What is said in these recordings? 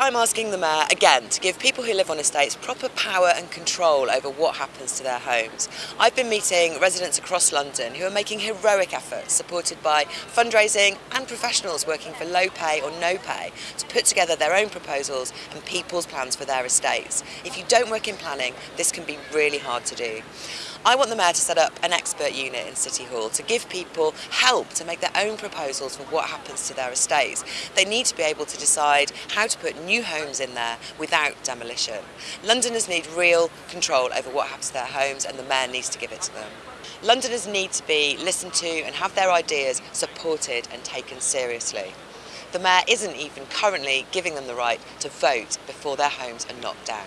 I'm asking the Mayor again to give people who live on estates proper power and control over what happens to their homes. I've been meeting residents across London who are making heroic efforts supported by fundraising and professionals working for low pay or no pay to put together their own proposals and people's plans for their estates. If you don't work in planning, this can be really hard to do. I want the Mayor to set up an expert unit in City Hall to give people help to make their own proposals for what happens to their estates. They need to be able to decide how to put new homes in there without demolition. Londoners need real control over what happens to their homes and the Mayor needs to give it to them. Londoners need to be listened to and have their ideas supported and taken seriously. The Mayor isn't even currently giving them the right to vote before their homes are knocked down.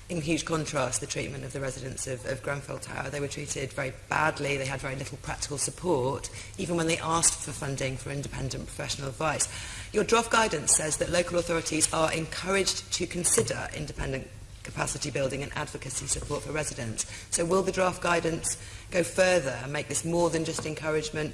in huge contrast the treatment of the residents of, of Grenfell Tower. They were treated very badly, they had very little practical support, even when they asked for funding for independent professional advice. Your draft guidance says that local authorities are encouraged to consider independent capacity building and advocacy support for residents. So will the draft guidance go further and make this more than just encouragement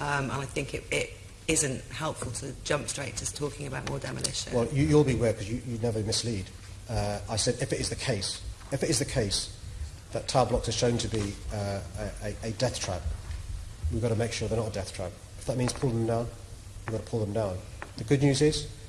um, and I think it, it isn't helpful to jump straight to talking about more demolition. Well, you, you'll be aware because you, you never mislead. Uh, I said if it is the case if it is the case that tower blocks are shown to be uh, a, a, death trap, we've got to make sure they're not a death trap. If that means pulling them down, we've got to pull them down. The good news is,